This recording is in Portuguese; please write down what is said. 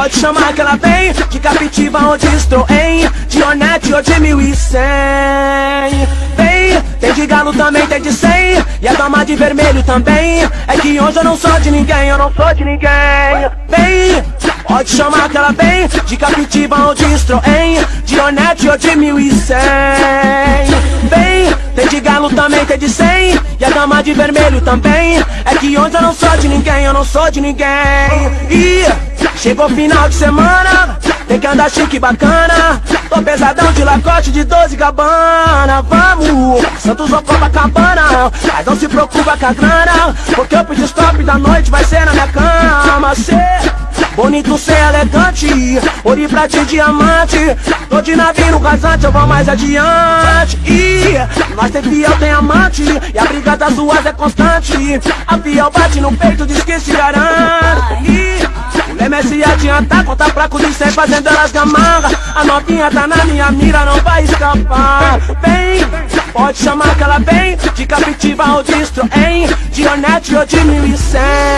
Pode chamar que ela vem De Captiva ou de Estroem De Hornet ou de 1100 Vem, tem de galo também, tem de 100 E a dama de vermelho também. É que hoje eu não sou de ninguém, eu não sou de ninguém. Vem, pode chamar que ela vem De Captiva ou de Estroem De Hornet ou de 1100 Vem, tem de galo também, tem de 100 E a dama de vermelho também. É que hoje eu não sou de ninguém, eu não sou de ninguém. E chegou final de semana Tem que andar chique e bacana. Tô pesadão de lacote de 12 gabana Vamos, Santos ou Copacabana? Mas não se preocupa com a grana Porque o pedi stop da noite vai ser na minha cama. Cê Bonito ser elegante, ouro pra ti diamante. Tô de navio rasante, eu vou mais adiante. E nós tem fiel, tem amante E a briga das ruas é constante. A fiel bate no peito, diz que se garante E é se adiantar, conta fraco de sempre fazendo elas gamarra A novinha tá na minha mira, não vai escapar. Vem, pode chamar que ela vem. De Captiva ou de hein? De Hornet ou de 1100